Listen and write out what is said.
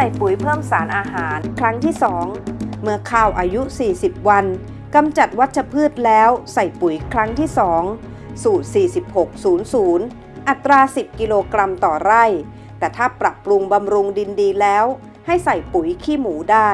ใส่ปุ๋ยเพิ่มสารอาหาร ครั้งที่ 2 เมื่อข้าวอายุ 40 วันกำจัดวัชพืชแล้วใส่ปุ๋ยครั้งที่ 2 สูตร 4600 อัตรา 10 กิโลกรัมต่อไร่ แต่ถ้าปรับปรุงบำรุงดินดีแล้ว ให้ใส่ปุ๋ยขี้หมูได้